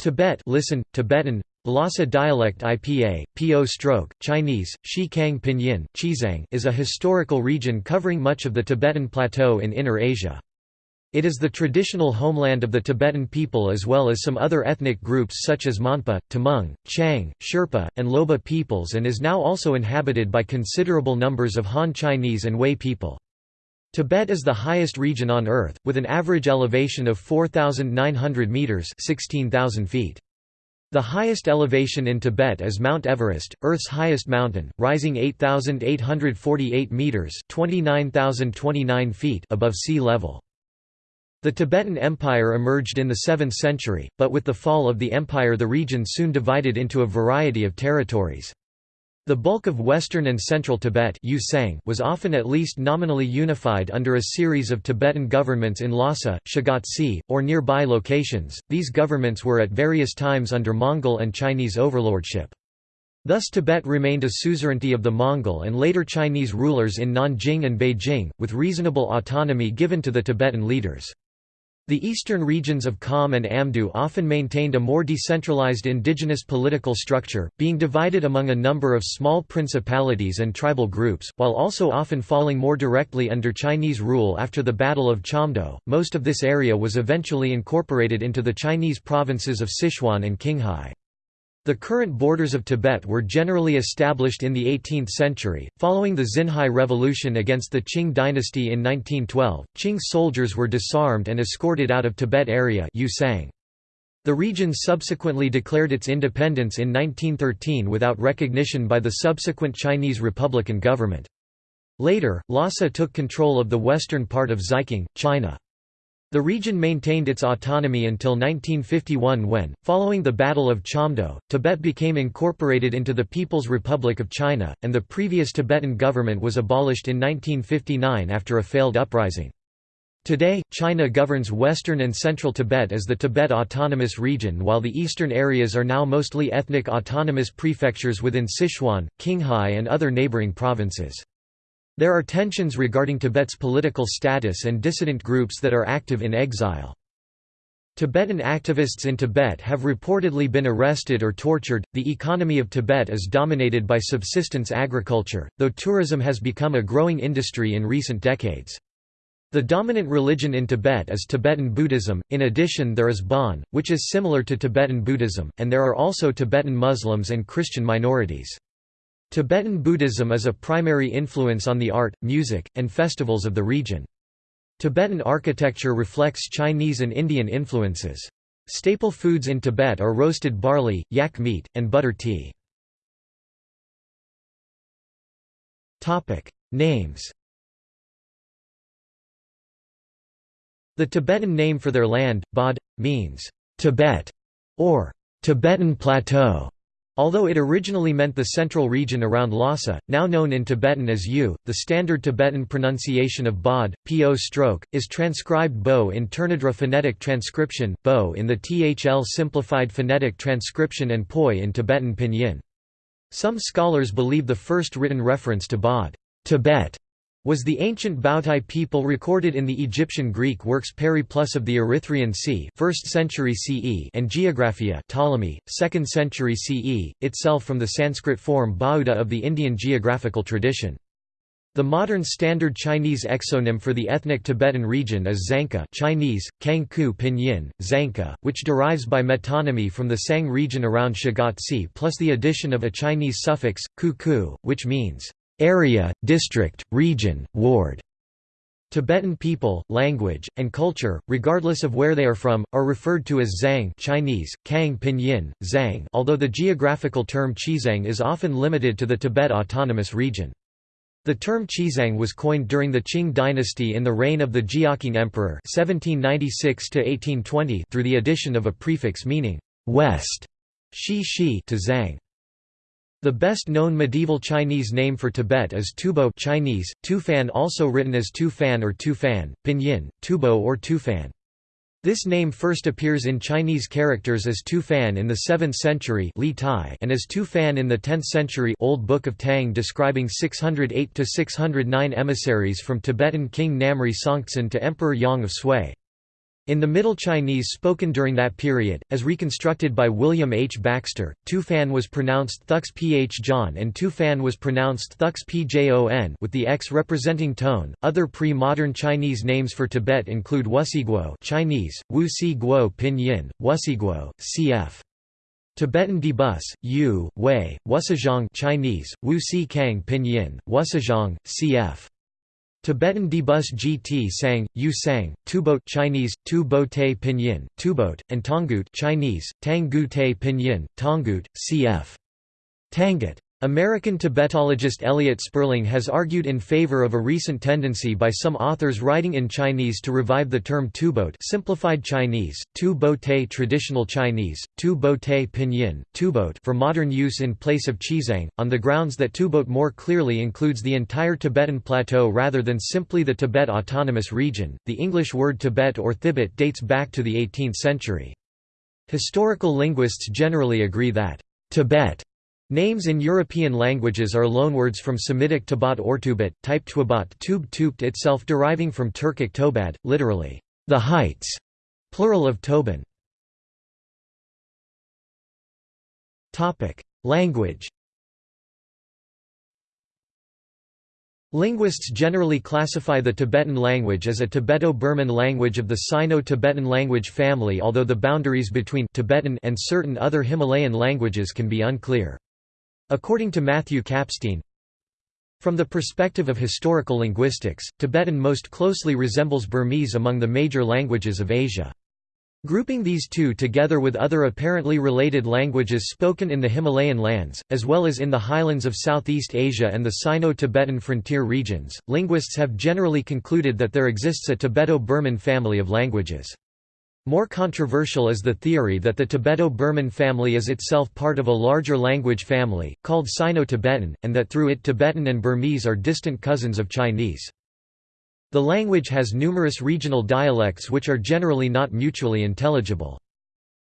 Tibet listen, Tibetan, Lhasa dialect IPA, PO stroke, Chinese, Shi Kang Pinyin, Chizang is a historical region covering much of the Tibetan Plateau in Inner Asia. It is the traditional homeland of the Tibetan people as well as some other ethnic groups such as Monpa, Tamang, Qiang, Sherpa, and Lhoba peoples and is now also inhabited by considerable numbers of Han Chinese and Hui people. Tibet is the highest region on Earth, with an average elevation of 4,900 metres 16,000 feet. The highest elevation in Tibet is Mount Everest, Earth's highest mountain, rising 8,848 metres 29,029 feet above sea level. The Tibetan Empire emerged in the 7th century, but with the fall of the empire the region soon divided into a variety of territories. The bulk of western and central Tibet was often at least nominally unified under a series of Tibetan governments in Lhasa, Shigatse, or nearby locations. These governments were at various times under Mongol and Chinese overlordship. Thus Tibet remained a suzerainty of the Mongol and later Chinese rulers in Nanjing and Beijing, with reasonable autonomy given to the Tibetan leaders. The eastern regions of Kham and Amdo often maintained a more decentralized indigenous political structure, being divided among a number of small principalities and tribal groups, while also often falling more directly under Chinese rule after the Battle of Chamdo. Most of this area was eventually incorporated into the Chinese provinces of Sichuan and Qinghai. The current borders of Tibet were generally established in the 18th century. Following the Xinhai Revolution against the Qing dynasty in 1912, Qing soldiers were disarmed and escorted out of Tibet area The region subsequently declared its independence in 1913 without recognition by the subsequent Chinese Republican government. Later, Lhasa took control of the western part of Xikang, China. The region maintained its autonomy until 1951 when, following the Battle of Chamdo, Tibet became incorporated into the People's Republic of China, and the previous Tibetan government was abolished in 1959 after a failed uprising. Today, China governs western and central Tibet as the Tibet Autonomous Region while the eastern areas are now mostly ethnic autonomous prefectures within Sichuan, Qinghai and other neighboring provinces. There are tensions regarding Tibet's political status and dissident groups that are active in exile. Tibetan activists in Tibet have reportedly been arrested or tortured. The economy of Tibet is dominated by subsistence agriculture, though tourism has become a growing industry in recent decades. The dominant religion in Tibet is Tibetan Buddhism, in addition there is Bon, which is similar to Tibetan Buddhism, and there are also Tibetan Muslims and Christian minorities. Tibetan Buddhism is a primary influence on the art, music, and festivals of the region. Tibetan architecture reflects Chinese and Indian influences. Staple foods in Tibet are roasted barley, yak meat, and butter tea. Names The Tibetan name for their land, Bod, means, Tibet, or Tibetan Plateau. Although it originally meant the central region around Lhasa, now known in Tibetan as U, the standard Tibetan pronunciation of Bod, po stroke, is transcribed Bo in Tournadre phonetic transcription, Bo in the THL simplified phonetic transcription and Poi in Tibetan pinyin. Some scholars believe the first written reference to Bod Tibet was the ancient Bautai people recorded in the Egyptian Greek works Periplus of the Erythraean Sea 1st century CE and Geographia Ptolemy, 2nd century CE, itself from the Sanskrit form Bauda of the Indian geographical tradition. The modern standard Chinese exonym for the ethnic Tibetan region is Dzangkha Chinese, Kangku Pinyin, Zanka, which derives by metonymy from the Tsang region around Shigatse plus the addition of a Chinese suffix, ku which means area, district, region, ward. Tibetan people, language, and culture, regardless of where they are from, are referred to as Zhang Chinese, Kang Pinyin, Zhang although the geographical term Chizang is often limited to the Tibet Autonomous Region. The term Chizang was coined during the Qing dynasty in the reign of the Jiaqing Emperor 1796 through the addition of a prefix meaning «west» shi shi to Zhang. The best-known medieval Chinese name for Tibet is Tubo Chinese, Tufan also written as Tufan or Tufan, Pinyin, Tubo or Tufan. This name first appears in Chinese characters as Tufan in the 7th century Li Tai and as Tufan in the 10th century Old Book of Tang describing 608–609 emissaries from Tibetan King Namri Songtsen to Emperor Yang of Sui. In the Middle Chinese spoken during that period, as reconstructed by William H. Baxter, Tufan was pronounced Thux Ph John and Tufan was pronounced Thux Pjon with the X representing tone. Other pre-modern Chinese names for Tibet include Wusiguo Chinese, Wu Si Guo Pinyin, Wusiguo, cf. Tibetan Debus, Yu, Wei, Wusizhang Chinese, Wu Si Kang Pinyin, Wusizhang, cf. Tibetan Debus GT Sang, Yu Sang, Chinese, Tu Bo Te Pinyin, Tubot, and Tongut Chinese, Tang Gu Te Pinyin, Tongut, cf. Tangut. American Tibetologist Elliot Sperling has argued in favor of a recent tendency by some authors writing in Chinese to revive the term Tubot simplified Chinese, Tu traditional Chinese, Tu Pinyin, Tubot for modern use in place of Chizang, on the grounds that Tubot more clearly includes the entire Tibetan Plateau rather than simply the Tibet Autonomous Region. The English word Tibet or Thibet dates back to the 18th century. Historical linguists generally agree that Tibet Names in European languages are loanwords from Semitic Tabat Ortubat, type Twabat tub tubt itself deriving from Turkic Tobad, literally, the heights, plural of Toban. Language Linguists generally classify the Tibetan language as a Tibeto-Burman language of the Sino-Tibetan language family although the boundaries between Tibetan and certain other Himalayan languages can be unclear. According to Matthew Kapstein, from the perspective of historical linguistics, Tibetan most closely resembles Burmese among the major languages of Asia. Grouping these two together with other apparently related languages spoken in the Himalayan lands, as well as in the highlands of Southeast Asia and the Sino-Tibetan frontier regions, linguists have generally concluded that there exists a Tibeto-Burman family of languages. More controversial is the theory that the Tibeto-Burman family is itself part of a larger language family, called Sino-Tibetan, and that through it Tibetan and Burmese are distant cousins of Chinese. The language has numerous regional dialects which are generally not mutually intelligible.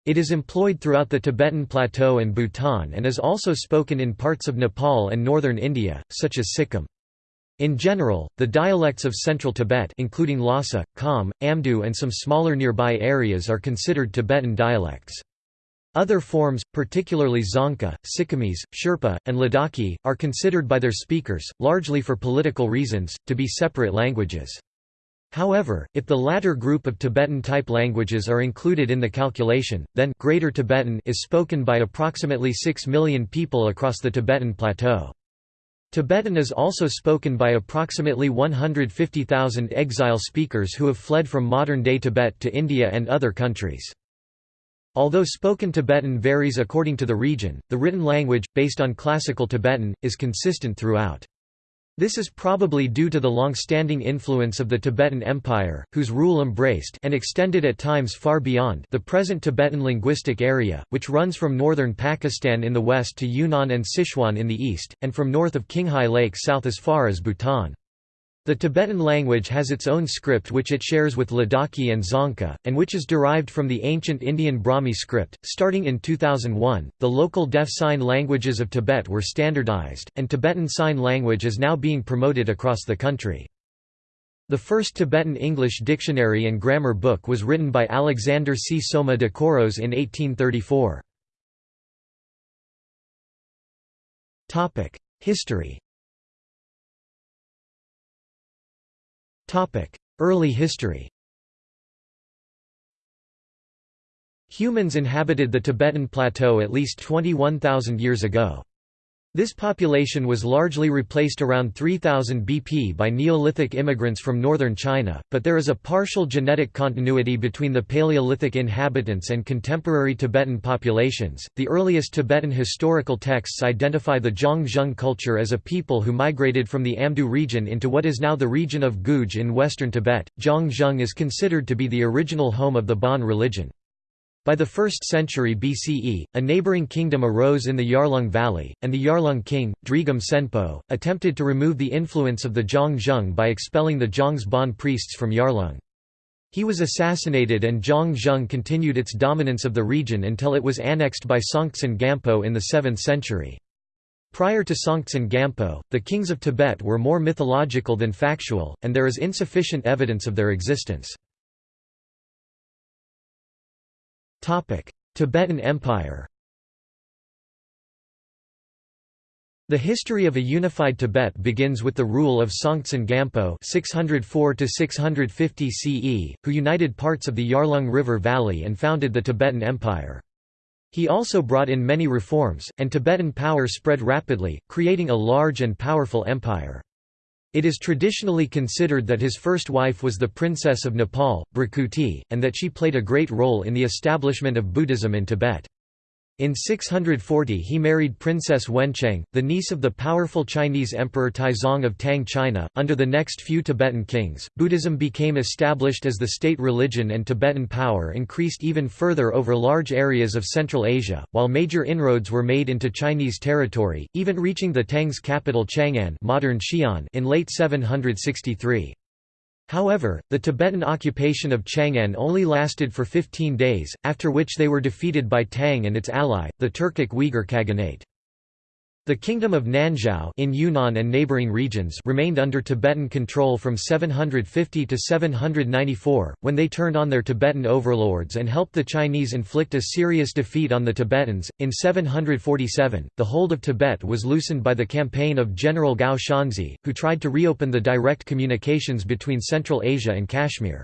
It is employed throughout the Tibetan Plateau and Bhutan and is also spoken in parts of Nepal and northern India, such as Sikkim. In general, the dialects of central Tibet including Lhasa, Kham, Amdo and some smaller nearby areas are considered Tibetan dialects. Other forms, particularly Dzongkha, Sikkimese, Sherpa, and Ladakhi, are considered by their speakers, largely for political reasons, to be separate languages. However, if the latter group of Tibetan-type languages are included in the calculation, then Greater Tibetan is spoken by approximately 6 million people across the Tibetan Plateau. Tibetan is also spoken by approximately 150,000 exile speakers who have fled from modern-day Tibet to India and other countries. Although spoken Tibetan varies according to the region, the written language, based on Classical Tibetan, is consistent throughout. This is probably due to the long-standing influence of the Tibetan Empire, whose rule embraced and extended at times far beyond the present Tibetan linguistic area, which runs from northern Pakistan in the west to Yunnan and Sichuan in the east, and from north of Qinghai Lake south as far as Bhutan. The Tibetan language has its own script which it shares with Ladakhi and Dzongkha, and which is derived from the ancient Indian Brahmi script. Starting in 2001, the local deaf sign languages of Tibet were standardized, and Tibetan Sign Language is now being promoted across the country. The first Tibetan English dictionary and grammar book was written by Alexander Csoma de Koros in 1834. History Early history Humans inhabited the Tibetan Plateau at least 21,000 years ago. This population was largely replaced around 3000 BP by Neolithic immigrants from northern China, but there is a partial genetic continuity between the Paleolithic inhabitants and contemporary Tibetan populations. The earliest Tibetan historical texts identify the Zhang culture as a people who migrated from the Amdo region into what is now the region of Guge in western Tibet. Zhang is considered to be the original home of the Bon religion. By the 1st century BCE, a neighboring kingdom arose in the Yarlung Valley, and the Yarlung king, Drigum Tsenpo, attempted to remove the influence of the Zhang Zhung by expelling the Zhang's Bon priests from Yarlung. He was assassinated and Zhang Zhung continued its dominance of the region until it was annexed by Songtsen Gampo in the 7th century. Prior to Songtsen Gampo, the kings of Tibet were more mythological than factual, and there is insufficient evidence of their existence. Tibetan Empire The history of a unified Tibet begins with the rule of Songtsen Gampo 604 CE, who united parts of the Yarlung River Valley and founded the Tibetan Empire. He also brought in many reforms, and Tibetan power spread rapidly, creating a large and powerful empire. It is traditionally considered that his first wife was the Princess of Nepal, Bhrikuti, and that she played a great role in the establishment of Buddhism in Tibet. In 640 he married Princess Wencheng, the niece of the powerful Chinese Emperor Taizong of Tang China. Under the next few Tibetan kings, Buddhism became established as the state religion and Tibetan power increased even further over large areas of Central Asia, while major inroads were made into Chinese territory, even reaching the Tang's capital Chang'an modern Xi'an in late 763. However, the Tibetan occupation of Chang'an only lasted for 15 days, after which they were defeated by Tang and its ally, the Turkic Uyghur Khaganate. The Kingdom of Nanzhao in Yunnan and neighboring regions remained under Tibetan control from 750 to 794, when they turned on their Tibetan overlords and helped the Chinese inflict a serious defeat on the Tibetans. In 747, the hold of Tibet was loosened by the campaign of General Gao Xianzhi, who tried to reopen the direct communications between Central Asia and Kashmir.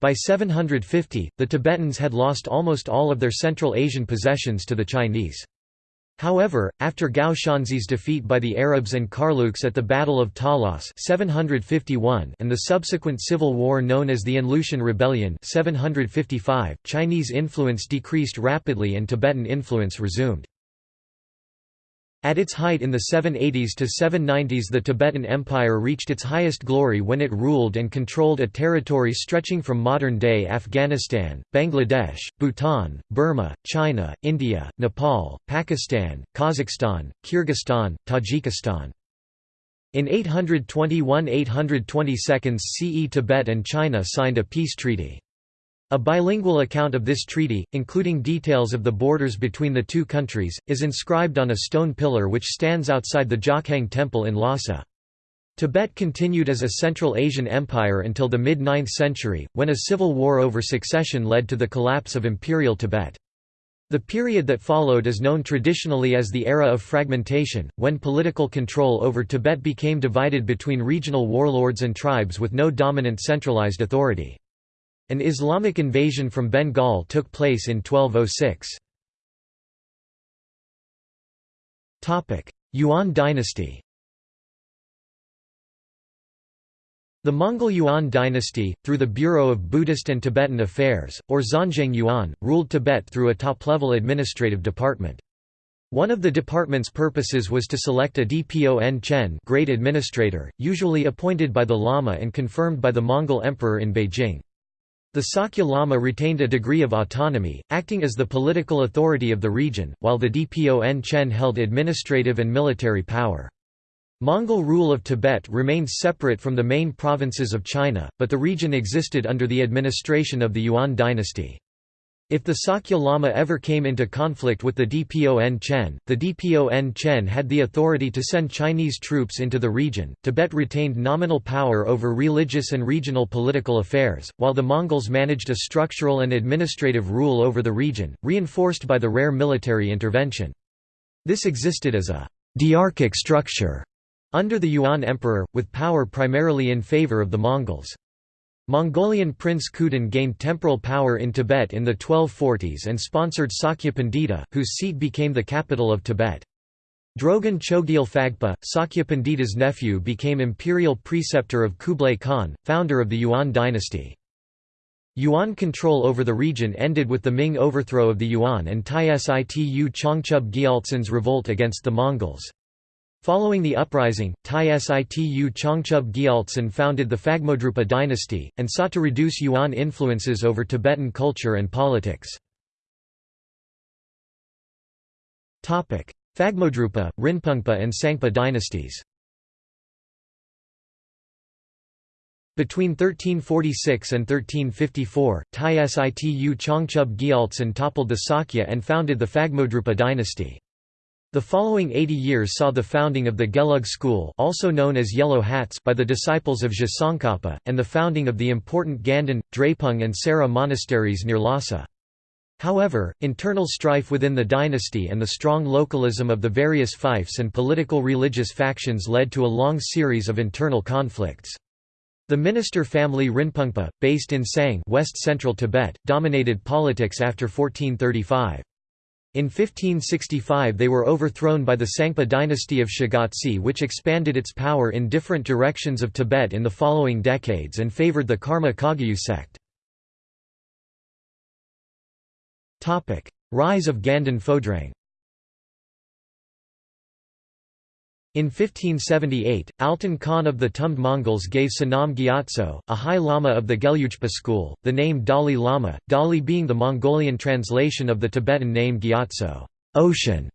By 750, the Tibetans had lost almost all of their Central Asian possessions to the Chinese. However, after Gao Xianzhi's defeat by the Arabs and Karluks at the Battle of Talas 751 and the subsequent civil war known as the An Lushan Rebellion 755, Chinese influence decreased rapidly and Tibetan influence resumed. At its height in the 780s to 790s the Tibetan Empire reached its highest glory when it ruled and controlled a territory stretching from modern-day Afghanistan, Bangladesh, Bhutan, Burma, China, India, Nepal, Pakistan, Kazakhstan, Kyrgyzstan, Tajikistan. In 821–822 CE Tibet and China signed a peace treaty. A bilingual account of this treaty, including details of the borders between the two countries, is inscribed on a stone pillar which stands outside the Jokhang Temple in Lhasa. Tibet continued as a Central Asian empire until the mid-9th century, when a civil war over succession led to the collapse of Imperial Tibet. The period that followed is known traditionally as the era of fragmentation, when political control over Tibet became divided between regional warlords and tribes with no dominant centralized authority. An Islamic invasion from Bengal took place in 1206. Yuan dynasty The Mongol Yuan dynasty, through the Bureau of Buddhist and Tibetan Affairs, or Xuanzheng Yuan, ruled Tibet through a top-level administrative department. One of the department's purposes was to select a Dpon Chen great administrator, usually appointed by the Lama and confirmed by the Mongol emperor in Beijing. The Sakya Lama retained a degree of autonomy, acting as the political authority of the region, while the Dpon Chen held administrative and military power. Mongol rule of Tibet remained separate from the main provinces of China, but the region existed under the administration of the Yuan dynasty. If the Sakya Lama ever came into conflict with the Dpon Chen, the Dpon Chen had the authority to send Chinese troops into the region. Tibet retained nominal power over religious and regional political affairs, while the Mongols managed a structural and administrative rule over the region, reinforced by the rare military intervention. This existed as a diarchic structure under the Yuan emperor, with power primarily in favor of the Mongols. Mongolian Prince Khudin gained temporal power in Tibet in the 1240s and sponsored Sakya Pandita, whose seat became the capital of Tibet. Drogon Chogyal Phagpa, Sakya Pandita's nephew became imperial preceptor of Kublai Khan, founder of the Yuan dynasty. Yuan control over the region ended with the Ming overthrow of the Yuan and Situ Changchub Gyaltsen's revolt against the Mongols. Following the uprising, Tai Situ Changchub Gyaltsen founded the Phagmodrupa dynasty, and sought to reduce Yuan influences over Tibetan culture and politics. Phagmodrupa, Rinpungpa and Tsangpa dynasties Between 1346 and 1354, Tai Situ Changchub Gyaltsen toppled the Sakya and founded the Phagmodrupa dynasty. The following 80 years saw the founding of the Gelug school also known as Yellow Hats by the disciples of Tsongkhapa, and the founding of the important Ganden, Drepung and Sera monasteries near Lhasa. However, internal strife within the dynasty and the strong localism of the various fiefs and political religious factions led to a long series of internal conflicts. The minister family Rinpungpa, based in Tsang west-central Tibet, dominated politics after 1435. In 1565 they were overthrown by the Tsangpa dynasty of Shigatse which expanded its power in different directions of Tibet in the following decades and favored the Karma Kagyu sect. Rise of Ganden Phodrang In 1578, Altan Khan of the Tumd Mongols gave Sonam Gyatso, a high lama of the Gelugpa school, the name Dalai Lama, Dali being the Mongolian translation of the Tibetan name Gyatso ocean".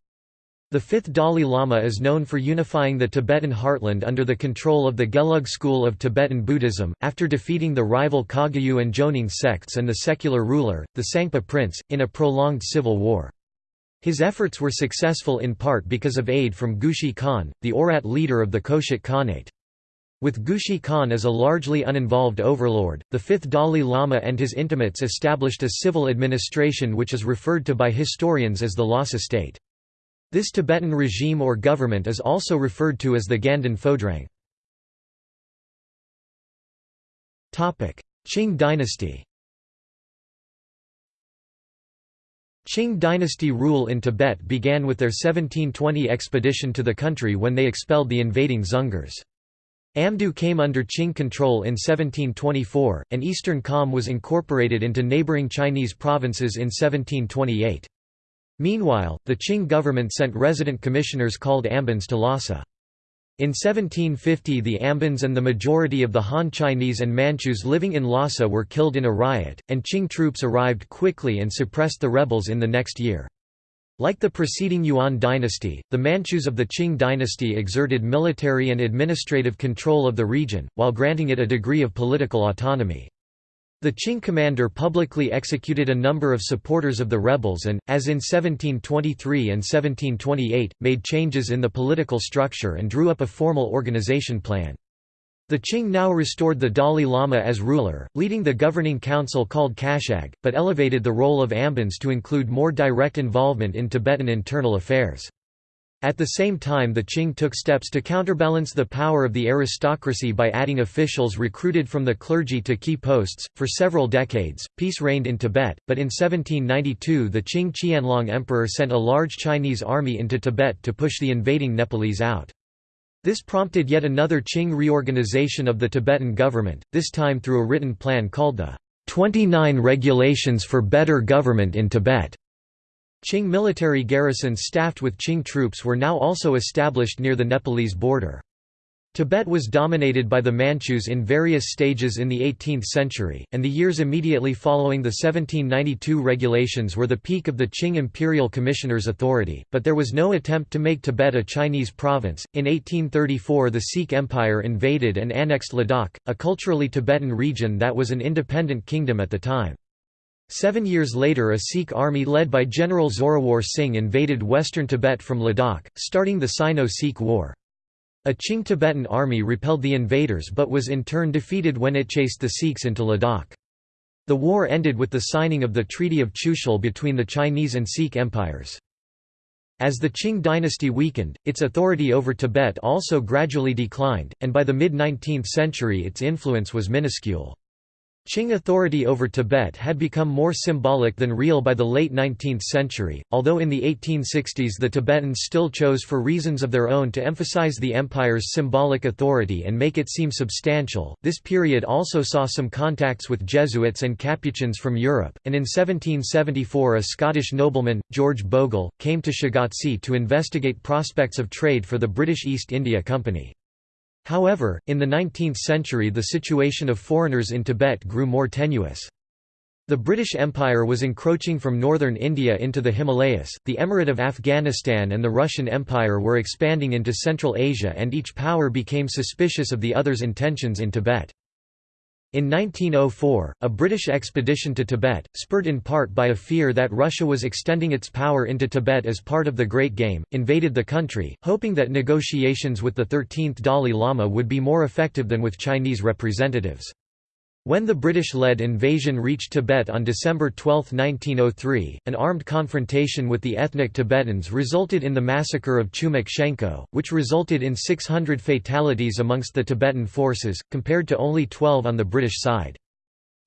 The fifth Dalai Lama is known for unifying the Tibetan heartland under the control of the Gelug school of Tibetan Buddhism, after defeating the rival Kagyu and Jonang sects and the secular ruler, the Tsangpa prince, in a prolonged civil war. His efforts were successful in part because of aid from Gushi Khan, the Oirat leader of the Khoshut Khanate. With Gushi Khan as a largely uninvolved overlord, the fifth Dalai Lama and his intimates established a civil administration which is referred to by historians as the Lhasa state. This Tibetan regime or government is also referred to as the Ganden Phodrang. Qing dynasty Qing dynasty rule in Tibet began with their 1720 expedition to the country when they expelled the invading Dzungars. Amdo came under Qing control in 1724, and Eastern Kham was incorporated into neighboring Chinese provinces in 1728. Meanwhile, the Qing government sent resident commissioners called ambans to Lhasa. In 1750 the Ambans and the majority of the Han Chinese and Manchus living in Lhasa were killed in a riot, and Qing troops arrived quickly and suppressed the rebels in the next year. Like the preceding Yuan dynasty, the Manchus of the Qing dynasty exerted military and administrative control of the region, while granting it a degree of political autonomy. The Qing commander publicly executed a number of supporters of the rebels and, as in 1723 and 1728, made changes in the political structure and drew up a formal organization plan. The Qing now restored the Dalai Lama as ruler, leading the governing council called Kashag, but elevated the role of Ambans to include more direct involvement in Tibetan internal affairs. At the same time the Qing took steps to counterbalance the power of the aristocracy by adding officials recruited from the clergy to key posts. For several decades, peace reigned in Tibet, but in 1792 the Qing Qianlong Emperor sent a large Chinese army into Tibet to push the invading Nepalese out. This prompted yet another Qing reorganization of the Tibetan government, this time through a written plan called the 29 Regulations for Better Government in Tibet. Qing military garrisons staffed with Qing troops were now also established near the Nepalese border. Tibet was dominated by the Manchus in various stages in the 18th century, and the years immediately following the 1792 regulations were the peak of the Qing imperial commissioner's authority, but there was no attempt to make Tibet a Chinese province. In 1834, the Sikh Empire invaded and annexed Ladakh, a culturally Tibetan region that was an independent kingdom at the time. Seven years later a Sikh army led by General Zorawar Singh invaded western Tibet from Ladakh, starting the Sino-Sikh War. A Qing Tibetan army repelled the invaders but was in turn defeated when it chased the Sikhs into Ladakh. The war ended with the signing of the Treaty of Chushul between the Chinese and Sikh empires. As the Qing dynasty weakened, its authority over Tibet also gradually declined, and by the mid-19th century its influence was minuscule. Qing authority over Tibet had become more symbolic than real by the late 19th century, although in the 1860s the Tibetans still chose for reasons of their own to emphasize the empire's symbolic authority and make it seem substantial. This period also saw some contacts with Jesuits and Capuchins from Europe, and in 1774 a Scottish nobleman, George Bogle, came to Shigatse to investigate prospects of trade for the British East India Company. However, in the 19th century the situation of foreigners in Tibet grew more tenuous. The British Empire was encroaching from northern India into the Himalayas, the Emirate of Afghanistan and the Russian Empire were expanding into Central Asia and each power became suspicious of the other's intentions in Tibet. In 1904, a British expedition to Tibet, spurred in part by a fear that Russia was extending its power into Tibet as part of the Great Game, invaded the country, hoping that negotiations with the 13th Dalai Lama would be more effective than with Chinese representatives. When the British-led invasion reached Tibet on December 12, 1903, an armed confrontation with the ethnic Tibetans resulted in the massacre of Chumik Shenko, which resulted in 600 fatalities amongst the Tibetan forces, compared to only 12 on the British side.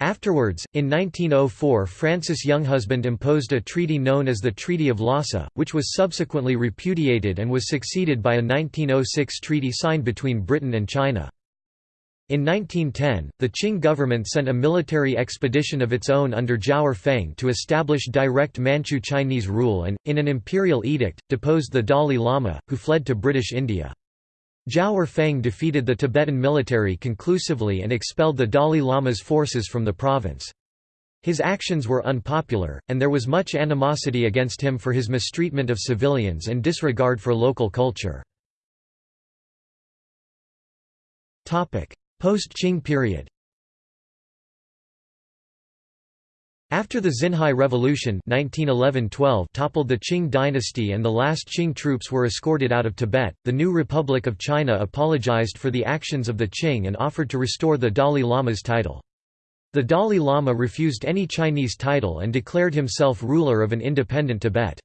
Afterwards, in 1904 Francis Younghusband imposed a treaty known as the Treaty of Lhasa, which was subsequently repudiated and was succeeded by a 1906 treaty signed between Britain and China. In 1910, the Qing government sent a military expedition of its own under Zhao Feng to establish direct Manchu Chinese rule and, in an imperial edict, deposed the Dalai Lama, who fled to British India. Zhao Feng defeated the Tibetan military conclusively and expelled the Dalai Lama's forces from the province. His actions were unpopular, and there was much animosity against him for his mistreatment of civilians and disregard for local culture. Post-Qing period After the Xinhai Revolution 1911–12 toppled the Qing dynasty and the last Qing troops were escorted out of Tibet, the new Republic of China apologized for the actions of the Qing and offered to restore the Dalai Lama's title. The Dalai Lama refused any Chinese title and declared himself ruler of an independent Tibet.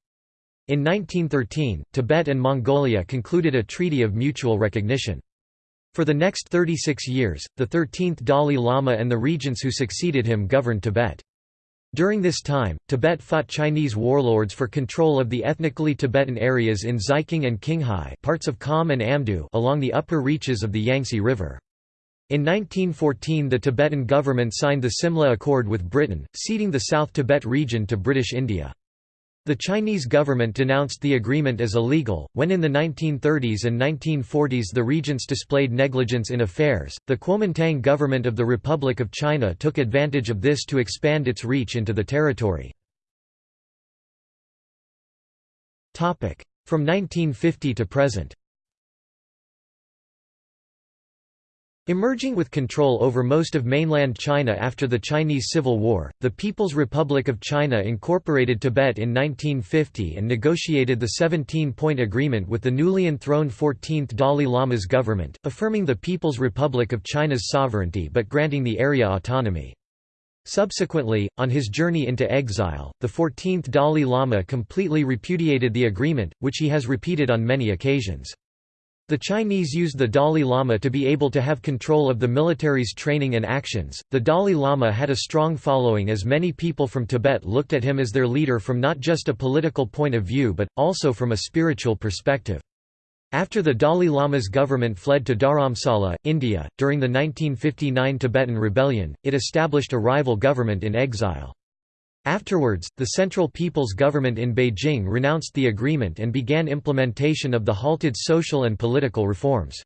In 1913, Tibet and Mongolia concluded a treaty of mutual recognition. For the next 36 years, the 13th Dalai Lama and the regents who succeeded him governed Tibet. During this time, Tibet fought Chinese warlords for control of the ethnically Tibetan areas in Xikang and Qinghai parts of Kham and Amdo along the upper reaches of the Yangtze River. In 1914 the Tibetan government signed the Simla Accord with Britain, ceding the South Tibet region to British India. The Chinese government denounced the agreement as illegal. When in the 1930s and 1940s the regents displayed negligence in affairs, the Kuomintang government of the Republic of China took advantage of this to expand its reach into the territory. From 1950 to present Emerging with control over most of mainland China after the Chinese Civil War, the People's Republic of China incorporated Tibet in 1950 and negotiated the 17-point agreement with the newly enthroned 14th Dalai Lama's government, affirming the People's Republic of China's sovereignty but granting the area autonomy. Subsequently, on his journey into exile, the 14th Dalai Lama completely repudiated the agreement, which he has repeated on many occasions. The Chinese used the Dalai Lama to be able to have control of the military's training and actions. The Dalai Lama had a strong following as many people from Tibet looked at him as their leader from not just a political point of view but also from a spiritual perspective. After the Dalai Lama's government fled to Dharamsala, India, during the 1959 Tibetan rebellion, it established a rival government in exile. Afterwards, the Central People's Government in Beijing renounced the agreement and began implementation of the halted social and political reforms.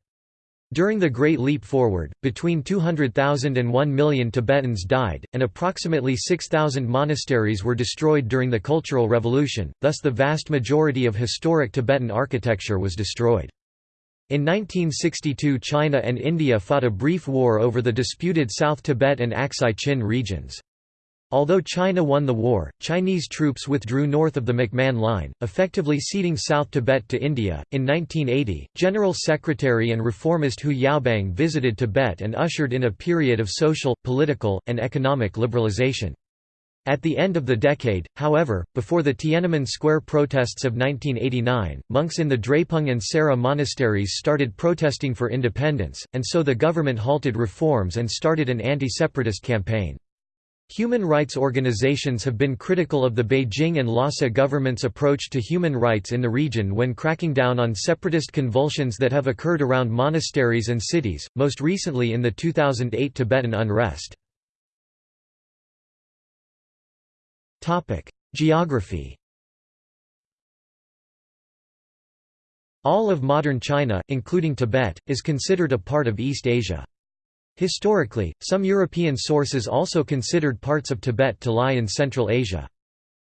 During the Great Leap Forward, between 200,000 and 1 million Tibetans died, and approximately 6,000 monasteries were destroyed during the Cultural Revolution, thus the vast majority of historic Tibetan architecture was destroyed. In 1962 China and India fought a brief war over the disputed South Tibet and Aksai Chin regions. Although China won the war, Chinese troops withdrew north of the McMahon Line, effectively ceding South Tibet to India. In 1980, General Secretary and reformist Hu Yaobang visited Tibet and ushered in a period of social, political, and economic liberalization. At the end of the decade, however, before the Tiananmen Square protests of 1989, monks in the Drepung and Sera monasteries started protesting for independence, and so the government halted reforms and started an anti-separatist campaign. Human rights organizations have been critical of the Beijing and Lhasa government's approach to human rights in the region when cracking down on separatist convulsions that have occurred around monasteries and cities, most recently in the 2008 Tibetan unrest. Geography All of modern China, including Tibet, is considered a part of East Asia. Historically, some European sources also considered parts of Tibet to lie in Central Asia.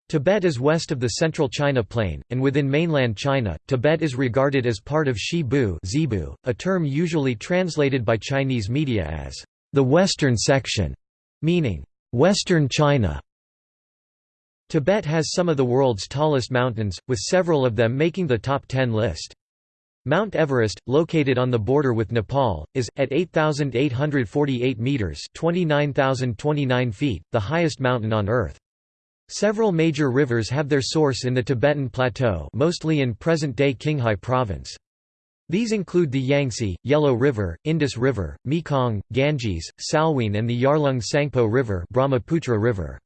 Tibet is west of the central China plain, and within mainland China, Tibet is regarded as part of Zibu, a term usually translated by Chinese media as the western section, meaning Western China. Tibet has some of the world's tallest mountains, with several of them making the top 10 list. Mount Everest, located on the border with Nepal, is, at 8,848 metres 29,029 feet, the highest mountain on Earth. Several major rivers have their source in the Tibetan Plateau mostly in present-day Qinghai Province. These include the Yangtze, Yellow River, Indus River, Mekong, Ganges, Salween and the Yarlung Tsangpo River, Brahmaputra River.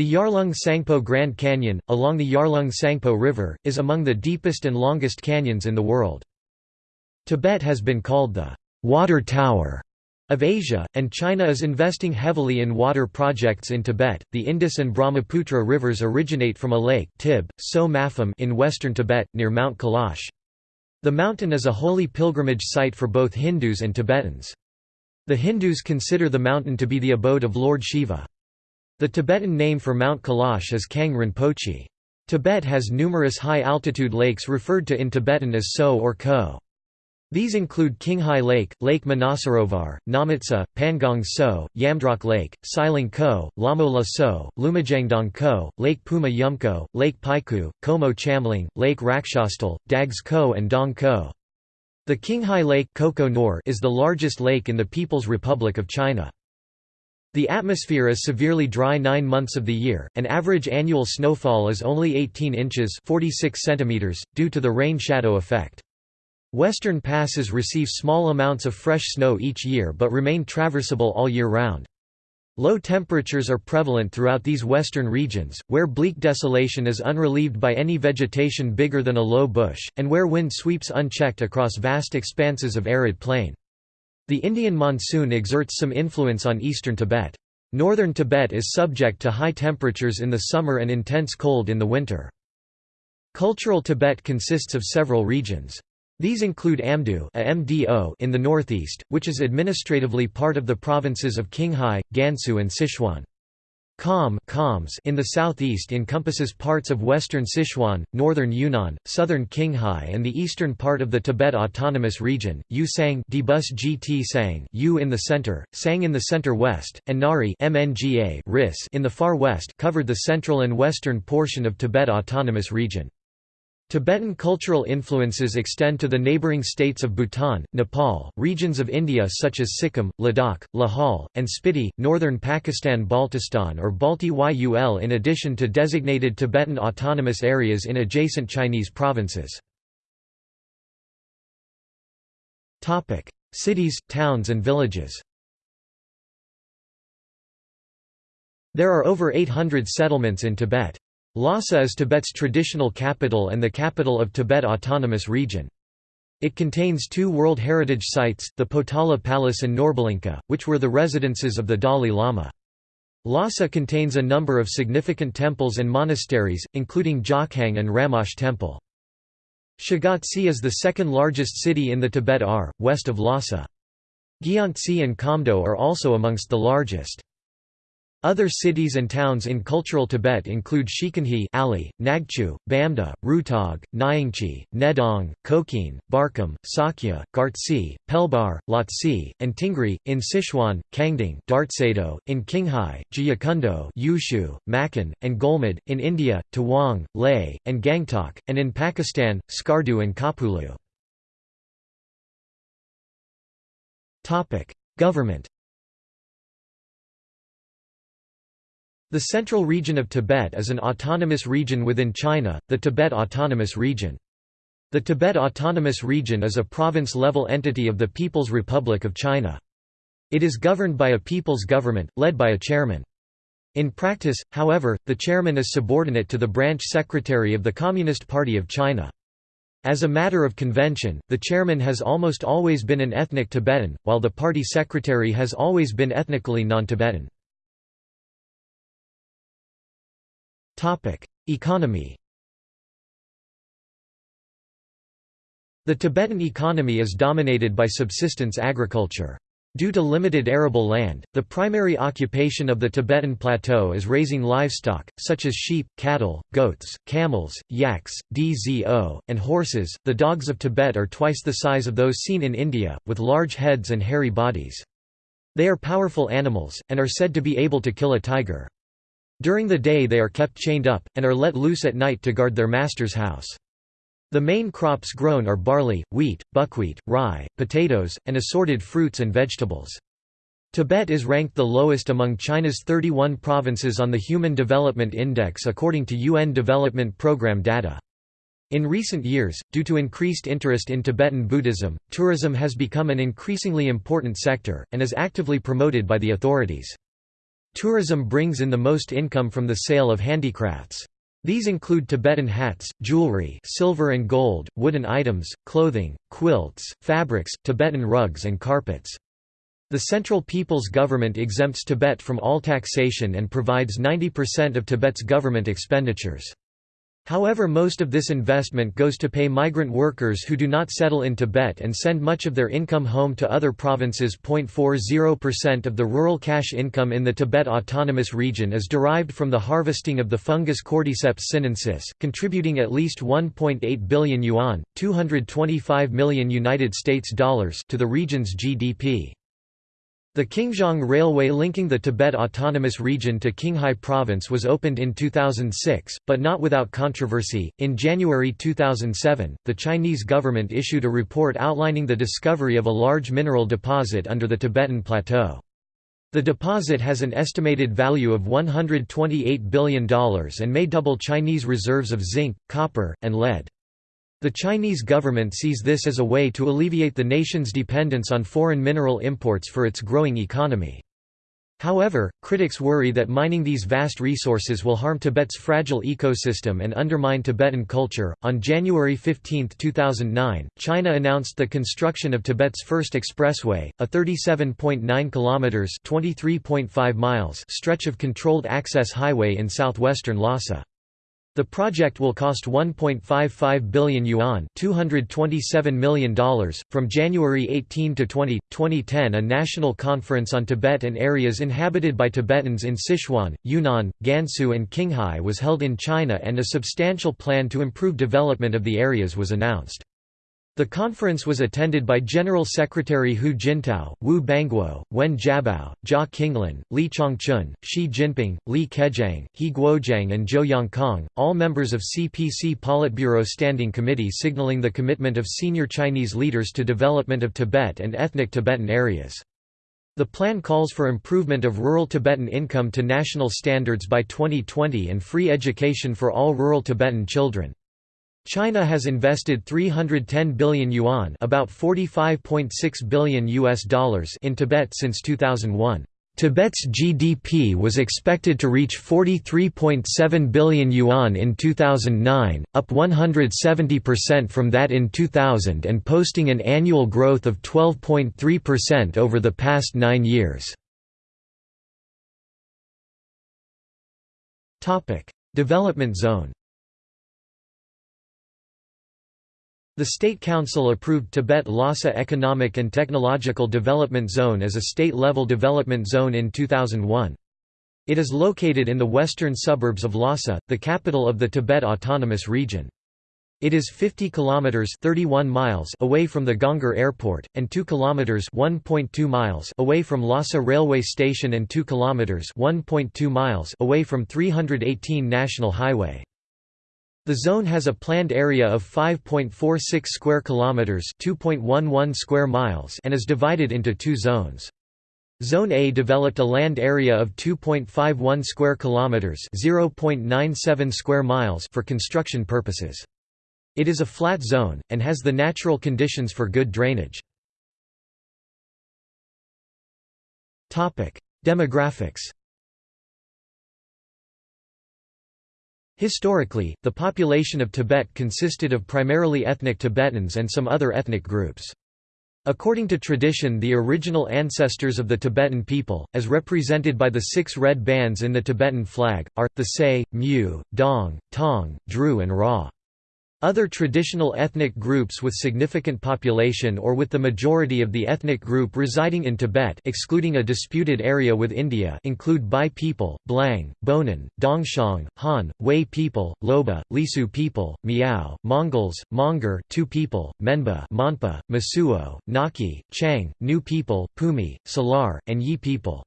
The Yarlung Tsangpo Grand Canyon, along the Yarlung Tsangpo River, is among the deepest and longest canyons in the world. Tibet has been called the «water tower» of Asia, and China is investing heavily in water projects in Tibet. The Indus and Brahmaputra rivers originate from a lake Tib, so Mapham in western Tibet, near Mount Kailash. The mountain is a holy pilgrimage site for both Hindus and Tibetans. The Hindus consider the mountain to be the abode of Lord Shiva. The Tibetan name for Mount Kailash is Kang Rinpoche. Tibet has numerous high-altitude lakes referred to in Tibetan as So or Ko. These include Qinghai Lake, Lake Manasarovar, Namotsa, Pangong Tso, Yamdrok Lake, Siling Ko, Lamo La So, Lumajangdong Ko, Lake Puma Yumko, Lake Paiku, Komo Chamling, Lake Rakshastal, Dags Ko and Dong Ko. The Qinghai Lake is the largest lake in the People's Republic of China. The atmosphere is severely dry nine months of the year, and average annual snowfall is only 18 inches 46 centimeters, due to the rain-shadow effect. Western passes receive small amounts of fresh snow each year but remain traversable all year round. Low temperatures are prevalent throughout these western regions, where bleak desolation is unrelieved by any vegetation bigger than a low bush, and where wind sweeps unchecked across vast expanses of arid plain. The Indian monsoon exerts some influence on eastern Tibet. Northern Tibet is subject to high temperatures in the summer and intense cold in the winter. Cultural Tibet consists of several regions. These include Amdo in the northeast, which is administratively part of the provinces of Qinghai, Gansu and Sichuan. Kham in the southeast encompasses parts of western Sichuan, northern Yunnan, southern Qinghai and the eastern part of the Tibet Autonomous Region, Yusang Dbus GT Sang U in the center, Tsang in the center-west, and Ngari MNGA Ris in the far west covered the central and western portion of Tibet Autonomous Region. Tibetan cultural influences extend to the neighbouring states of Bhutan, Nepal, regions of India such as Sikkim, Ladakh, Lahaul, and Spiti, northern Pakistan Baltistan or Balti Yul in addition to designated Tibetan autonomous areas in adjacent Chinese provinces. Cities, towns and villages There are over 800 settlements in Tibet. Lhasa is Tibet's traditional capital and the capital of Tibet Autonomous Region. It contains two World Heritage Sites, the Potala Palace and Norbulingka, which were the residences of the Dalai Lama. Lhasa contains a number of significant temples and monasteries, including Jokhang and Ramoche Temple. Shigatse is the second largest city in the Tibet R, west of Lhasa. Gyantse and Chamdo are also amongst the largest. Other cities and towns in cultural Tibet include Shiquanhe Ali, Nagchu, Bamda, Rutog, Nyingchi, Nedong, Kokine, Barkham, Sakya, Gartsi, Pelbar, Lhotse, and Tingri, in Sichuan, Kangding Dartsedo, in Qinghai, Jyekundo Yushu, Makhan, and Golmud, in India, Tawang, Leh, and Gangtok, and in Pakistan, Skardu and Khapulu. Government The Central Region of Tibet is an autonomous region within China, the Tibet Autonomous Region. The Tibet Autonomous Region is a province-level entity of the People's Republic of China. It is governed by a people's government, led by a chairman. In practice, however, the chairman is subordinate to the branch secretary of the Communist Party of China. As a matter of convention, the chairman has almost always been an ethnic Tibetan, while the party secretary has always been ethnically non-Tibetan. Economy The Tibetan economy is dominated by subsistence agriculture. Due to limited arable land, the primary occupation of the Tibetan plateau is raising livestock, such as sheep, cattle, goats, camels, yaks, dzo, and horses. The dogs of Tibet are twice the size of those seen in India, with large heads and hairy bodies. They are powerful animals, and are said to be able to kill a tiger. During the day they are kept chained up, and are let loose at night to guard their master's house. The main crops grown are barley, wheat, buckwheat, rye, potatoes, and assorted fruits and vegetables. Tibet is ranked the lowest among China's 31 provinces on the Human Development Index according to UN Development Programme data. In recent years, due to increased interest in Tibetan Buddhism, tourism has become an increasingly important sector, and is actively promoted by the authorities. Tourism brings in the most income from the sale of handicrafts. These include Tibetan hats, jewelry silver and gold, wooden items, clothing, quilts, fabrics, Tibetan rugs and carpets. The Central People's Government exempts Tibet from all taxation and provides 90% of Tibet's government expenditures. However most of this investment goes to pay migrant workers who do not settle in Tibet and send much of their income home to other provinces. 0.40% of the rural cash income in the Tibet Autonomous Region is derived from the harvesting of the fungus Cordyceps sinensis, contributing at least 1.8 billion yuan, 225 million United States dollars to the region's GDP. The Qingzang Railway linking the Tibet Autonomous Region to Qinghai Province was opened in 2006, but not without controversy. In January 2007, the Chinese government issued a report outlining the discovery of a large mineral deposit under the Tibetan Plateau. The deposit has an estimated value of $128 billion and may double Chinese reserves of zinc, copper, and lead. The Chinese government sees this as a way to alleviate the nation's dependence on foreign mineral imports for its growing economy. However, critics worry that mining these vast resources will harm Tibet's fragile ecosystem and undermine Tibetan culture. On January 15, 2009, China announced the construction of Tibet's first expressway, a 37.9 kilometers (23.5 miles) stretch of controlled access highway in southwestern Lhasa. The project will cost 1.55 billion yuan $227 million. .From January 18 to 20, 2010 a national conference on Tibet and areas inhabited by Tibetans in Sichuan, Yunnan, Gansu and Qinghai was held in China and a substantial plan to improve development of the areas was announced. The conference was attended by General Secretary Hu Jintao, Wu Bangguo, Wen Jiabao, Jia Qinglin, Li Changchun, Xi Jinping, Li Keqiang, He Guoqiang and Zhou Yongkang, all members of CPC Politburo Standing Committee signaling the commitment of senior Chinese leaders to development of Tibet and ethnic Tibetan areas. The plan calls for improvement of rural Tibetan income to national standards by 2020 and free education for all rural Tibetan children. China has invested 310 billion yuan, about 45.6 billion US dollars in Tibet since 2001. Tibet's GDP was expected to reach 43.7 billion yuan in 2009, up 170% from that in 2000 and posting an annual growth of 12.3% over the past 9 years. Development zone The State Council approved Tibet Lhasa Economic and Technological Development Zone as a state-level development zone in 2001. It is located in the western suburbs of Lhasa, the capital of the Tibet Autonomous Region. It is 50 kilometers 31 miles away from the Gonggar Airport and 2 kilometers 1.2 miles away from Lhasa Railway Station and 2 kilometers 1.2 miles away from 318 National Highway. The zone has a planned area of 5.46 square kilometers, 2.11 square miles, and is divided into two zones. Zone A developed a land area of 2.51 square kilometers, 0.97 square miles for construction purposes. It is a flat zone and has the natural conditions for good drainage. Topic: Demographics Historically, the population of Tibet consisted of primarily ethnic Tibetans and some other ethnic groups. According to tradition the original ancestors of the Tibetan people, as represented by the six red bands in the Tibetan flag, are, the Se, Mu, Dong, Tong, Dru and Ra. Other traditional ethnic groups with significant population or with the majority of the ethnic group residing in Tibet excluding a disputed area with India include Bai people, Blang, Bonan, Dongxiang, Han, Hui people, Lhoba, Lisu people, Miao, Mongols, Monguor Tu people, Menba Monpa, Mosuo, Nakhi, Qiang, Nu people, Pumi, Salar, and Yi people.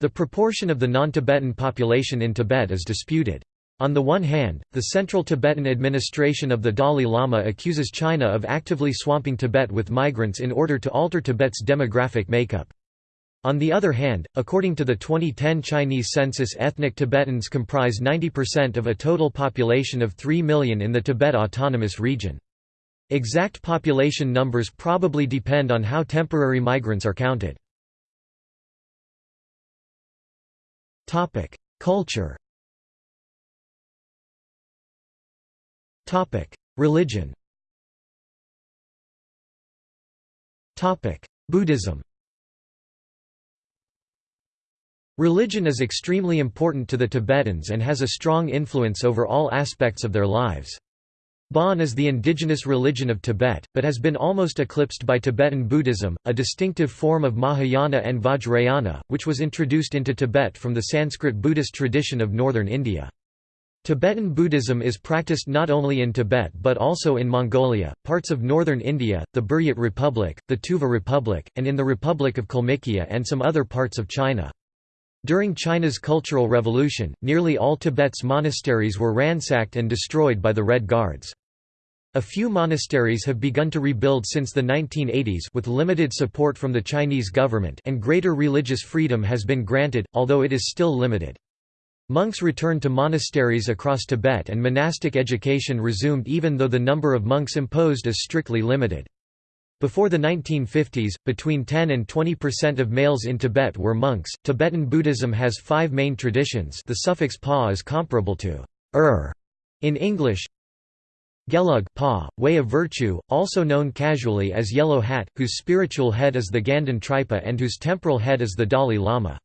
The proportion of the non-Tibetan population in Tibet is disputed. On the one hand, the Central Tibetan administration of the Dalai Lama accuses China of actively swamping Tibet with migrants in order to alter Tibet's demographic makeup. On the other hand, according to the 2010 Chinese census ethnic Tibetans comprise 90% of a total population of 3 million in the Tibet Autonomous Region. Exact population numbers probably depend on how temporary migrants are counted. Culture Religion Buddhism Religion is extremely important to the Tibetans and has a strong influence over all aspects of their lives. Bon is the indigenous religion of Tibet, but has been almost eclipsed by Tibetan Buddhism, a distinctive form of Mahayana and Vajrayana, which was introduced into Tibet from the Sanskrit Buddhist tradition of northern India. Tibetan Buddhism is practiced not only in Tibet but also in Mongolia, parts of northern India, the Buryat Republic, the Tuva Republic, and in the Republic of Kalmykia and some other parts of China. During China's Cultural Revolution, nearly all Tibet's monasteries were ransacked and destroyed by the Red Guards. A few monasteries have begun to rebuild since the 1980s with limited support from the Chinese government and greater religious freedom has been granted, although it is still limited. Monks returned to monasteries across Tibet and monastic education resumed even though the number of monks imposed is strictly limited. Before the 1950s, between 10 and 20% of males in Tibet were monks. Tibetan Buddhism has five main traditions. The suffix pa is comparable to er in English. Gelug pa, way of virtue, also known casually as Yellow Hat, whose spiritual head is the Ganden Tripa and whose temporal head is the Dalai Lama.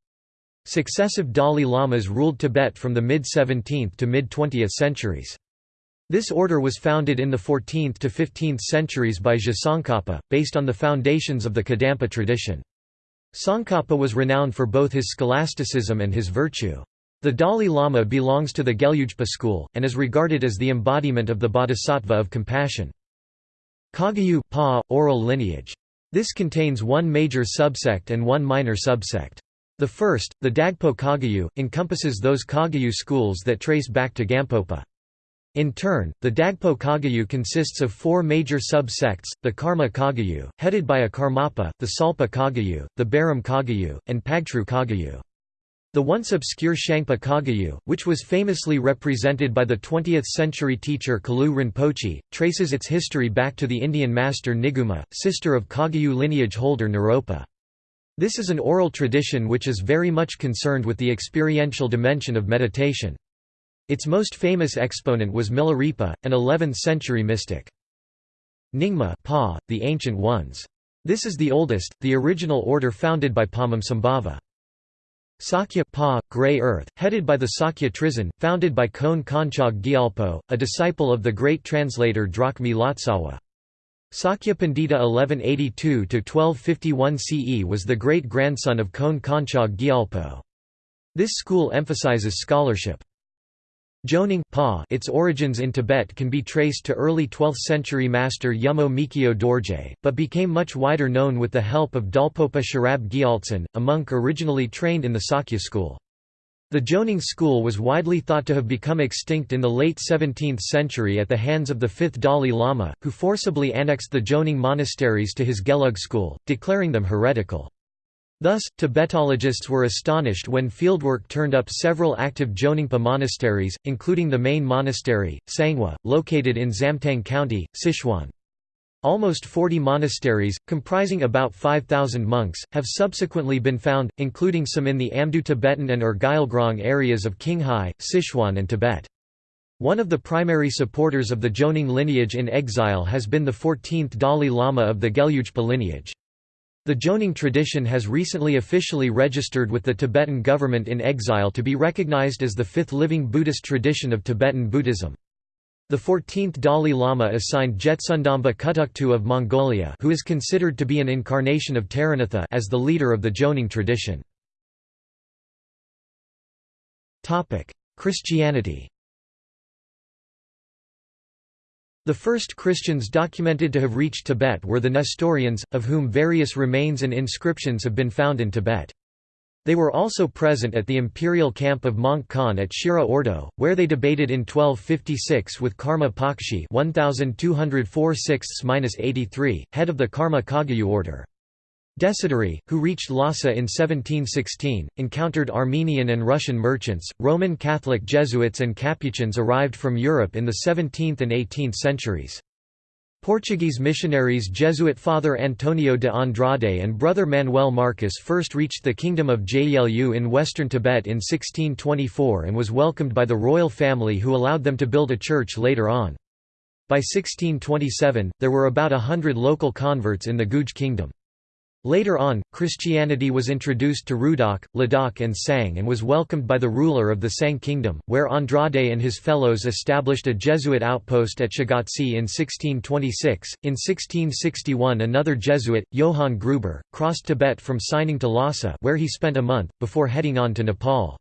Successive Dalai Lamas ruled Tibet from the mid-17th to mid-20th centuries. This order was founded in the 14th to 15th centuries by Je Tsongkhapa, based on the foundations of the Kadampa tradition. Tsongkhapa was renowned for both his scholasticism and his virtue. The Dalai Lama belongs to the Gelugpa school, and is regarded as the embodiment of the bodhisattva of compassion. Kagyu pa, oral lineage. This contains one major subsect and one minor subsect. The first, the Dagpo Kagyu, encompasses those Kagyu schools that trace back to Gampopa. In turn, the Dagpo Kagyu consists of four major sub-sects, the Karma Kagyu, headed by a Karmapa, the Tsalpa Kagyu, the Baram Kagyu, and Pagtru Kagyu. The once obscure Shangpa Kagyu, which was famously represented by the 20th-century teacher Kalu Rinpoche, traces its history back to the Indian master Niguma, sister of Kagyu lineage holder Naropa. This is an oral tradition which is very much concerned with the experiential dimension of meditation. Its most famous exponent was Milarepa, an 11th-century mystic. Nyingma pa, the Ancient Ones. This is the oldest, the original order founded by Padmasambhava. Sakya pa, Grey Earth, headed by the Sakya Trizin, founded by Kon Konchog Gyalpo, a disciple of the great translator Drogmi Lotsawa. Sakya Pandita 1182–1251 CE was the great-grandson of Konchog Gyalpo. This school emphasizes scholarship. Jonang pa, its origins in Tibet can be traced to early 12th-century master Yumo Mikyo Dorje, but became much wider known with the help of Dolpopa Sherab Gyaltsen, a monk originally trained in the Sakya school. The Jonang school was widely thought to have become extinct in the late 17th century at the hands of the fifth Dalai Lama, who forcibly annexed the Jonang monasteries to his Gelug school, declaring them heretical. Thus, Tibetologists were astonished when fieldwork turned up several active Jonangpa monasteries, including the main monastery, Sangwa, located in Zamtang County, Sichuan. Almost 40 monasteries, comprising about 5,000 monks, have subsequently been found, including some in the Amdo Tibetan and Urgyalgrong areas of Qinghai, Sichuan and Tibet. One of the primary supporters of the Jonang lineage in exile has been the 14th Dalai Lama of the Gelugpa lineage. The Jonang tradition has recently officially registered with the Tibetan government in exile to be recognized as the fifth living Buddhist tradition of Tibetan Buddhism. The 14th Dalai Lama assigned Jetsundamba Kutuktu of Mongolia who is considered to be an incarnation of Taranatha as the leader of the Jonang tradition. Christianity The first Christians documented to have reached Tibet were the Nestorians, of whom various remains and inscriptions have been found in Tibet. They were also present at the imperial camp of Möngke Khan at Shira Ordo, where they debated in 1256 with Karma Pakshi 1204 head of the Karma Kagyu order. Desideri, who reached Lhasa in 1716, encountered Armenian and Russian merchants. Roman Catholic Jesuits and Capuchins arrived from Europe in the 17th and 18th centuries. Portuguese missionaries Jesuit Father Antonio de Andrade and Brother Manuel Marcos first reached the Kingdom of Jelu in western Tibet in 1624 and was welcomed by the royal family who allowed them to build a church later on. By 1627, there were about a hundred local converts in the Guge kingdom. Later on, Christianity was introduced to Rudok, Ladakh and Tsang and was welcomed by the ruler of the Tsang kingdom, where Andrade and his fellows established a Jesuit outpost at Shigatse in 1626. In 1661 another Jesuit, Johann Gruber, crossed Tibet from Xining to Lhasa where he spent a month, before heading on to Nepal.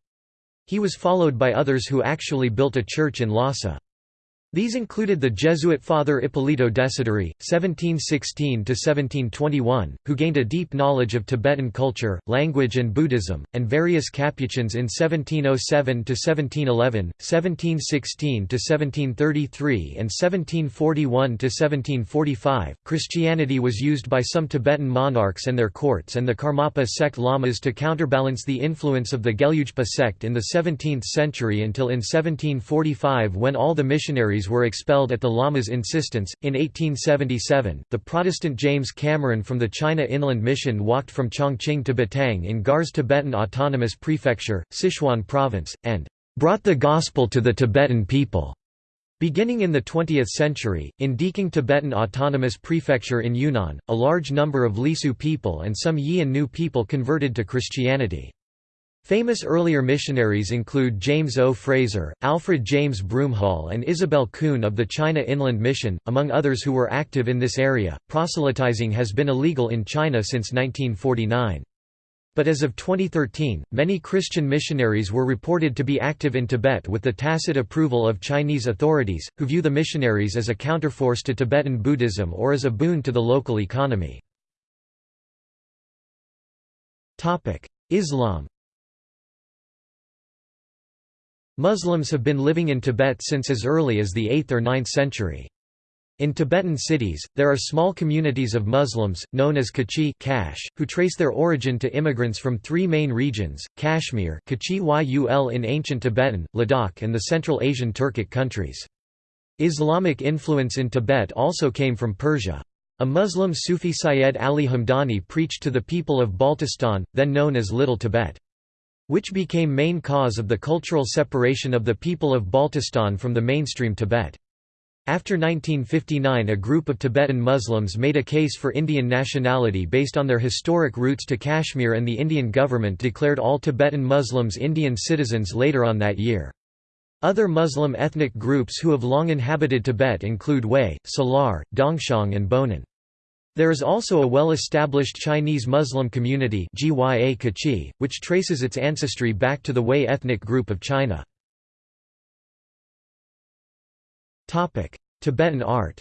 He was followed by others who actually built a church in Lhasa. These included the Jesuit Father Ippolito Desideri, (1716–1721), who gained a deep knowledge of Tibetan culture, language, and Buddhism, and various Capuchins in 1707–1711, 1716–1733, and 1741–1745. Christianity was used by some Tibetan monarchs and their courts and the Karmapa sect lamas to counterbalance the influence of the Gelugpa sect in the 17th century until in 1745 when all the missionaries were expelled at the Lama's insistence. In 1877, the Protestant James Cameron from the China Inland Mission walked from Chongqing to Batang in Garzê Tibetan Autonomous Prefecture, Sichuan Province, and brought the gospel to the Tibetan people. Beginning in the 20th century, in Dêqên Tibetan Autonomous Prefecture in Yunnan, a large number of Lisu people and some Yi and Nu people converted to Christianity. Famous earlier missionaries include James O. Fraser, Alfred James Broomhall, and Isabel Kuhn of the China Inland Mission, among others who were active in this area. Proselytizing has been illegal in China since 1949. But as of 2013, many Christian missionaries were reported to be active in Tibet with the tacit approval of Chinese authorities, who view the missionaries as a counterforce to Tibetan Buddhism or as a boon to the local economy. Islam Muslims have been living in Tibet since as early as the 8th or 9th century. In Tibetan cities, there are small communities of Muslims, known as Kachi who trace their origin to immigrants from three main regions, Kashmir Yul in ancient Tibetan, Ladakh and the Central Asian Turkic countries. Islamic influence in Tibet also came from Persia. A Muslim Sufi Syed Ali Hamdani preached to the people of Baltistan, then known as Little Tibet which became main cause of the cultural separation of the people of Baltistan from the mainstream Tibet. After 1959 a group of Tibetan Muslims made a case for Indian nationality based on their historic roots to Kashmir and the Indian government declared all Tibetan Muslims Indian citizens later on that year. Other Muslim ethnic groups who have long inhabited Tibet include Hui, Salar, Dongxiang and Bonan. There is also a well-established Chinese Muslim community which traces its ancestry back to the Hui ethnic group of China. Tibetan art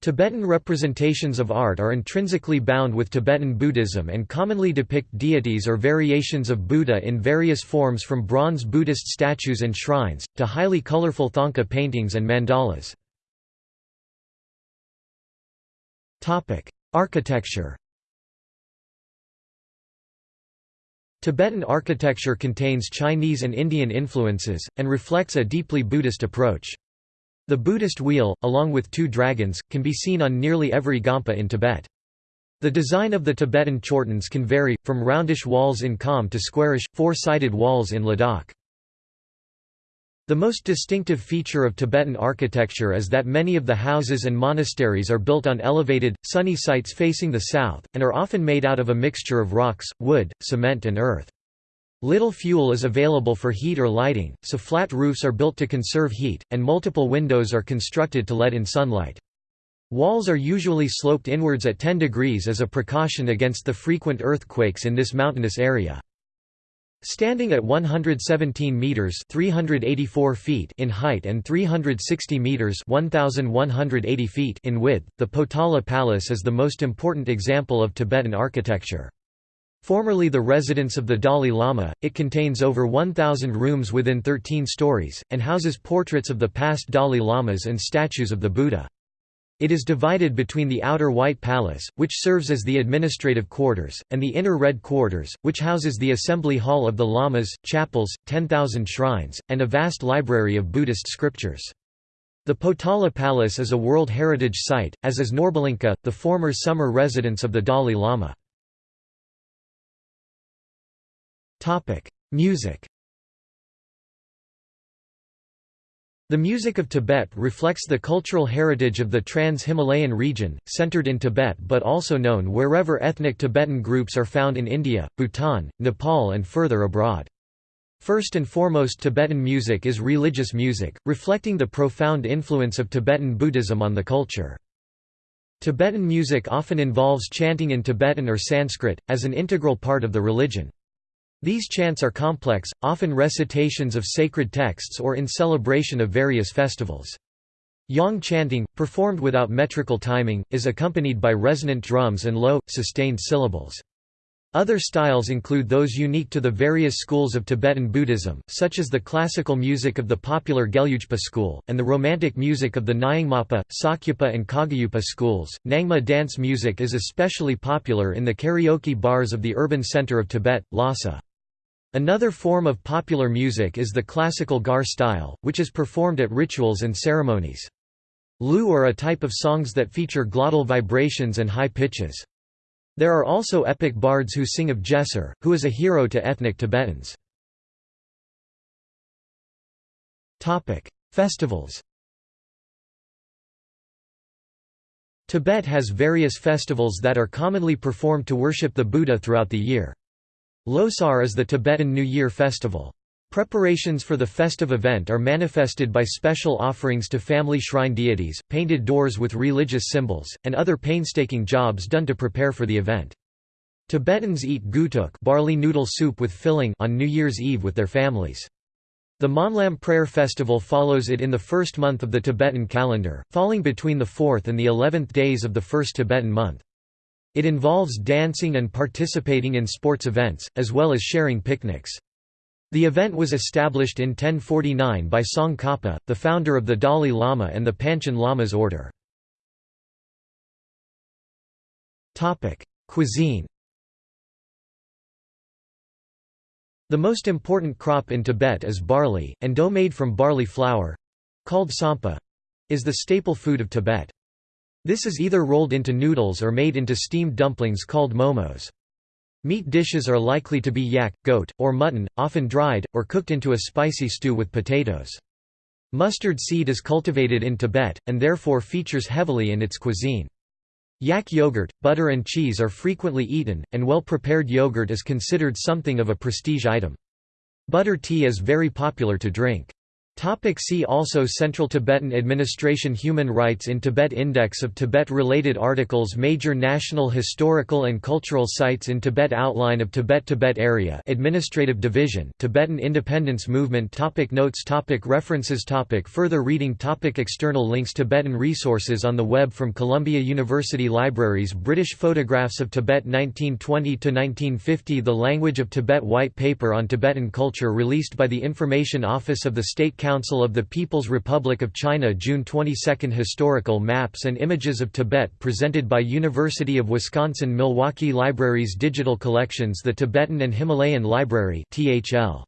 Tibetan representations of art are intrinsically bound with Tibetan Buddhism and commonly depict deities or variations of Buddha in various forms from bronze Buddhist statues and shrines, to highly colorful thangka paintings and mandalas. Architecture Tibetan architecture contains Chinese and Indian influences, and reflects a deeply Buddhist approach. The Buddhist wheel, along with two dragons, can be seen on nearly every gompa in Tibet. The design of the Tibetan chortens can vary, from roundish walls in Kham to squarish, four-sided walls in Ladakh. The most distinctive feature of Tibetan architecture is that many of the houses and monasteries are built on elevated, sunny sites facing the south, and are often made out of a mixture of rocks, wood, cement and earth. Little fuel is available for heat or lighting, so flat roofs are built to conserve heat, and multiple windows are constructed to let in sunlight. Walls are usually sloped inwards at 10 degrees as a precaution against the frequent earthquakes in this mountainous area. Standing at 117 meters (384 feet) in height and 360 meters (1180 feet) in width, the Potala Palace is the most important example of Tibetan architecture. Formerly the residence of the Dalai Lama, it contains over 1,000 rooms within 13 stories, and houses portraits of the past Dalai Lamas and statues of the Buddha. It is divided between the outer White Palace, which serves as the administrative quarters, and the inner Red Quarters, which houses the assembly hall of the lamas, chapels, 10,000 shrines, and a vast library of Buddhist scriptures. The Potala Palace is a World Heritage Site, as is Norbulingka, the former summer residence of the Dalai Lama. Music The music of Tibet reflects the cultural heritage of the Trans-Himalayan region, centered in Tibet but also known wherever ethnic Tibetan groups are found in India, Bhutan, Nepal and further abroad. First and foremost Tibetan music is religious music, reflecting the profound influence of Tibetan Buddhism on the culture. Tibetan music often involves chanting in Tibetan or Sanskrit, as an integral part of the religion. These chants are complex, often recitations of sacred texts or in celebration of various festivals. Yang chanting, performed without metrical timing, is accompanied by resonant drums and low, sustained syllables. Other styles include those unique to the various schools of Tibetan Buddhism, such as the classical music of the popular Gelugpa school, and the romantic music of the Nyingmapa, Sakyapa, and Kagyupa schools. Nangma dance music is especially popular in the karaoke bars of the urban center of Tibet, Lhasa. Another form of popular music is the classical gar style, which is performed at rituals and ceremonies. Lu are a type of songs that feature glottal vibrations and high pitches. There are also epic bards who sing of Gesar, who is a hero to ethnic Tibetans. Festivals Tibet has various festivals that are commonly performed to worship the Buddha throughout the year. Losar is the Tibetan New Year festival. Preparations for the festive event are manifested by special offerings to family shrine deities, painted doors with religious symbols, and other painstaking jobs done to prepare for the event. Tibetans eat gutuk barley noodle soup with filling on New Year's Eve with their families. The Monlam prayer festival follows it in the first month of the Tibetan calendar, falling between the 4th and the 11th days of the first Tibetan month. It involves dancing and participating in sports events, as well as sharing picnics. The event was established in 1049 by Tsongkhapa, the founder of the Dalai Lama and the Panchen Lama's order. Cuisine The most important crop in Tibet is barley, and dough made from barley flour—called tsampa—is the staple food of Tibet. This is either rolled into noodles or made into steamed dumplings called momos. Meat dishes are likely to be yak, goat, or mutton, often dried, or cooked into a spicy stew with potatoes. Mustard seed is cultivated in Tibet, and therefore features heavily in its cuisine. Yak yogurt, butter and cheese are frequently eaten, and well-prepared yogurt is considered something of a prestige item. Butter tea is very popular to drink. Topic see also Central Tibetan Administration Human Rights in Tibet Index of Tibet-related articles Major national historical and cultural sites in Tibet Outline of Tibet Tibet Area Administrative Division Tibetan Independence Movement topic Notes topic References topic Further reading topic External links Tibetan resources on the web from Columbia University Libraries British photographs of Tibet 1920–1950 The Language of Tibet White Paper on Tibetan Culture released by the Information Office of the State Council of the People's Republic of China June 22 Historical maps and images of Tibet presented by University of Wisconsin-Milwaukee Libraries Digital Collections The Tibetan and Himalayan Library THL